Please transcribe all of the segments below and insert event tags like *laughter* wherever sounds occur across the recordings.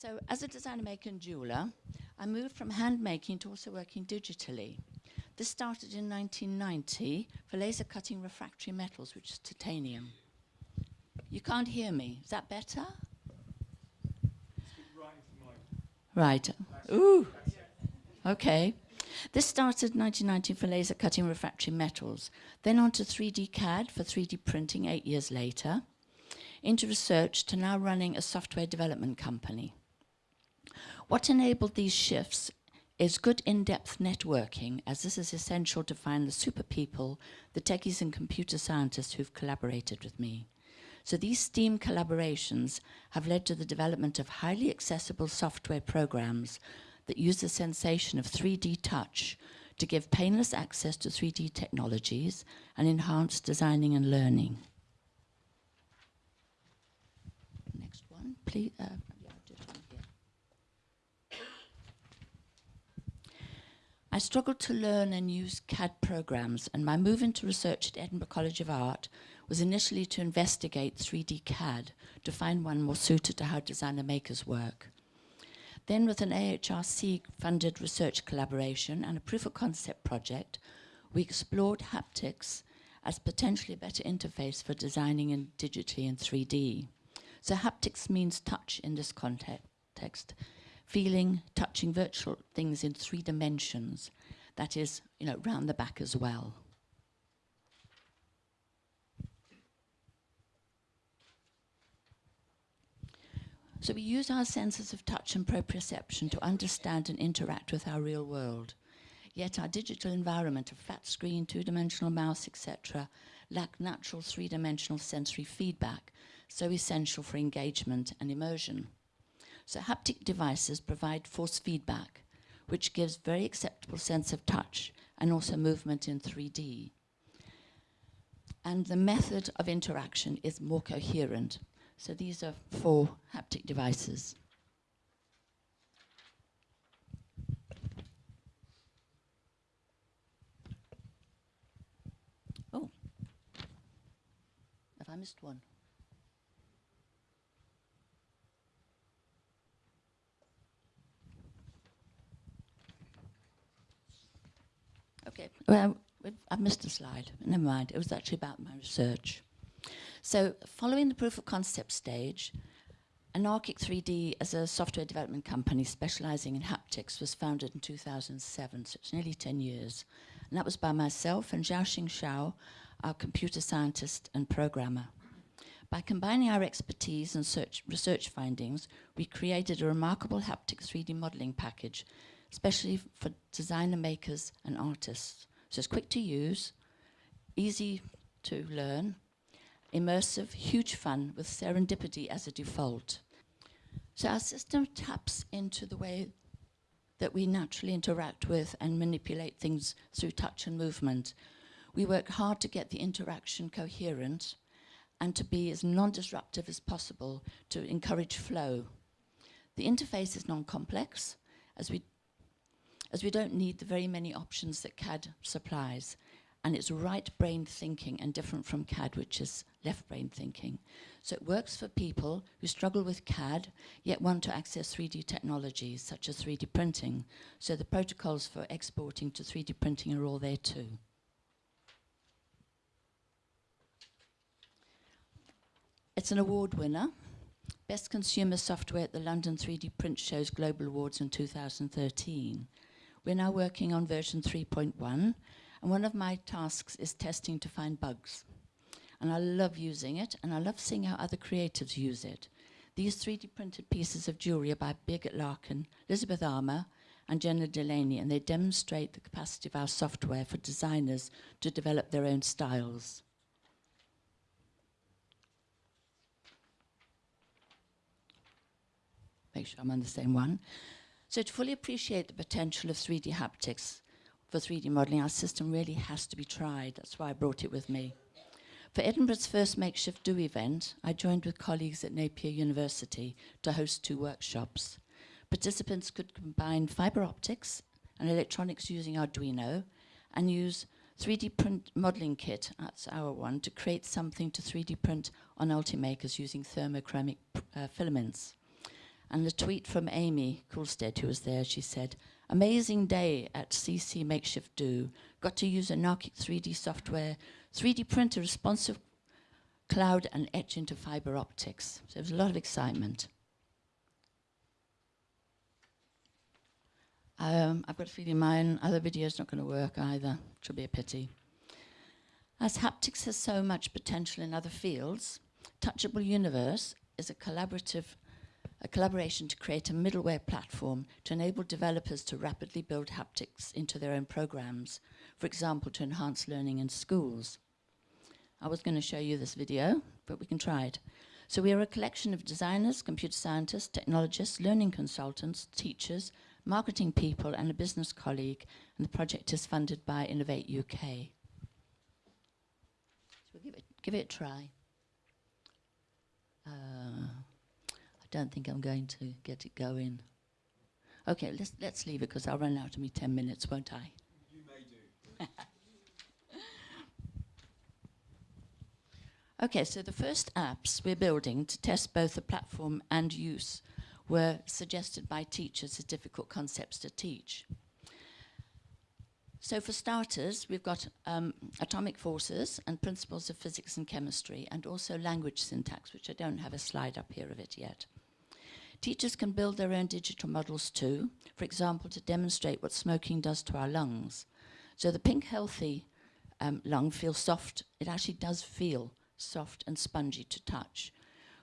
So as a designer maker and jeweler, I moved from hand making to also working digitally. This started in 1990 for laser cutting refractory metals, which is titanium. You can't hear me. Is that better? Right. Ooh. Okay. This started in 1990 for laser cutting refractory metals, then on to 3D CAD for 3D printing eight years later, into research to now running a software development company. What enabled these shifts is good in-depth networking, as this is essential to find the super people, the techies and computer scientists who've collaborated with me. So these STEAM collaborations have led to the development of highly accessible software programs that use the sensation of 3D touch to give painless access to 3D technologies and enhance designing and learning. Next one, please. Uh, I struggled to learn and use CAD programs, and my move into research at Edinburgh College of Art was initially to investigate 3D CAD to find one more suited to how designer makers work. Then with an AHRC funded research collaboration and a proof of concept project, we explored haptics as potentially a better interface for designing in digitally in 3D. So haptics means touch in this context, feeling, touching virtual things in three dimensions, that is, you know, round the back as well. So we use our senses of touch and proprioception to understand and interact with our real world. Yet our digital environment of flat screen, two-dimensional mouse, etc., lack natural three-dimensional sensory feedback, so essential for engagement and immersion. So haptic devices provide force feedback, which gives very acceptable sense of touch and also movement in 3D. And the method of interaction is more coherent. So these are four haptic devices. Oh, have I missed one? Okay, well, I've missed a slide. Never mind. It was actually about my research. So following the proof of concept stage, Anarkik3D as a software development company specializing in haptics was founded in 2007, so it's nearly 10 years. And that was by myself and Xiaoxing Xiao, our computer scientist and programmer. By combining our expertise and search, research findings, we created a remarkable haptic 3D modeling package, especially for designer makers and artists. So it's quick to use, easy to learn, immersive, huge fun with serendipity as a default. So our system taps into the way that we naturally interact with and manipulate things through touch and movement. We work hard to get the interaction coherent and to be as non-disruptive as possible to encourage flow. The interface is non-complex as we, as we don't need the very many options that CAD supplies and it's right brain thinking and different from CAD, which is left brain thinking. So it works for people who struggle with CAD, yet want to access 3D technologies, such as 3D printing. So the protocols for exporting to 3D printing are all there too. It's an award winner. Best Consumer Software at the London 3D Print Show's Global Awards in 2013. We're now working on version 3.1, and one of my tasks is testing to find bugs. And I love using it, and I love seeing how other creatives use it. These 3D printed pieces of jewellery are by Birgit Larkin, Elizabeth Armour, and Jenna Delaney, and they demonstrate the capacity of our software for designers to develop their own styles. Make sure I'm on the same one. So to fully appreciate the potential of 3D haptics, for 3D modelling, our system really has to be tried. That's why I brought it with me. For Edinburgh's first makeshift Do event, I joined with colleagues at Napier University to host two workshops. Participants could combine fibre optics and electronics using Arduino and use 3D print modeling kit, that's our one, to create something to 3D print on Ultimakers using thermochromic uh, filaments. And the tweet from Amy Coolstead, who was there, she said, Amazing day at CC Makeshift Do. Got to use Anarkik3D software, 3D printer responsive cloud and etch into fiber optics. So there was a lot of excitement. Um, I've got a feeling my other video's not going to work either, which will be a pity. As haptics has so much potential in other fields, Touchable Universe is a collaborative a collaboration to create a middleware platform to enable developers to rapidly build haptics into their own programs, for example, to enhance learning in schools. I was going to show you this video, but we can try it. So we are a collection of designers, computer scientists, technologists, learning consultants, teachers, marketing people, and a business colleague, and the project is funded by Innovate UK. So we'll give it, give it a try. Uh, don't think I'm going to get it going. Okay, let's, let's leave it because I'll run out of me 10 minutes, won't I? You may do. *laughs* Okay, so the first apps we're building to test both the platform and use were suggested by teachers as difficult concepts to teach. So for starters, we've got um, atomic forces and principles of physics and chemistry, and also language syntax, which I don't have a slide up here of it yet. Teachers can build their own digital models too, for example, to demonstrate what smoking does to our lungs. So the pink healthy um, lung feels soft. It actually does feel soft and spongy to touch,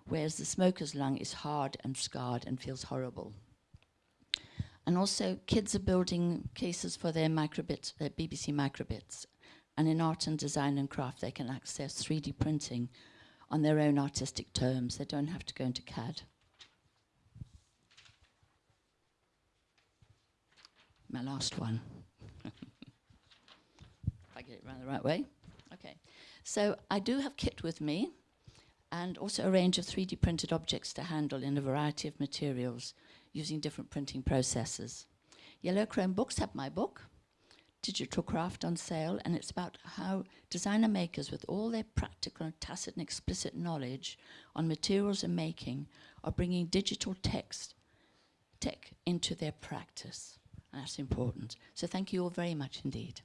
whereas the smoker's lung is hard and scarred and feels horrible. And also, kids are building cases for their microbits, their BBC microbits. And in art and design and craft, they can access 3D printing on their own artistic terms. They don't have to go into CAD. My last one. *laughs* if I get it around the right way. Okay. So I do have kit with me and also a range of 3D printed objects to handle in a variety of materials using different printing processes. Yellow Chrome Books have my book, Digital Craft on sale, and it's about how designer makers with all their practical and tacit and explicit knowledge on materials and making are bringing digital text, tech into their practice. And that's important. So thank you all very much indeed.